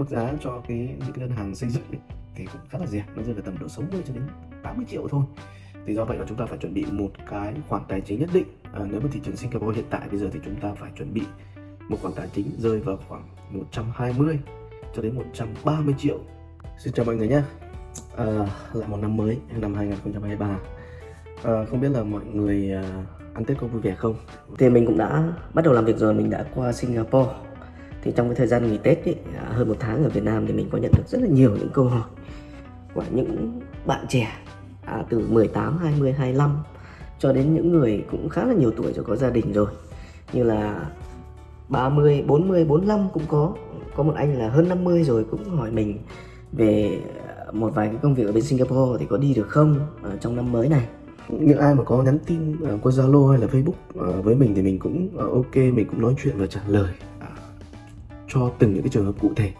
mức giá cho cái những cái đơn hàng xây dựng ấy, thì cũng khá là rẻ nó rơi vào tầm độ 60 cho đến 80 triệu thôi. Thì do vậy là chúng ta phải chuẩn bị một cái khoản tài chính nhất định. À, nếu mà thị trường Singapore hiện tại bây giờ thì chúng ta phải chuẩn bị một khoản tài chính rơi vào khoảng 120 cho đến 130 triệu. Xin chào mọi người nhé. À, lại một năm mới năm 2023 à, không biết là mọi người à, ăn Tết có vui vẻ không? Thì mình cũng đã bắt đầu làm việc rồi mình đã qua Singapore thì trong cái thời gian nghỉ Tết ấy, à, hơn một tháng ở Việt Nam thì mình có nhận được rất là nhiều những câu hỏi của những bạn trẻ à, từ 18, 20, 25 cho đến những người cũng khá là nhiều tuổi rồi có gia đình rồi. Như là 30, 40, 45 cũng có. Có một anh là hơn 50 rồi cũng hỏi mình về à, một vài cái công việc ở bên Singapore thì có đi được không ở trong năm mới này. Những ai mà có nhắn tin uh, qua Zalo hay là Facebook uh, với mình thì mình cũng uh, ok mình cũng nói chuyện và trả lời cho từng những cái trường hợp cụ thể.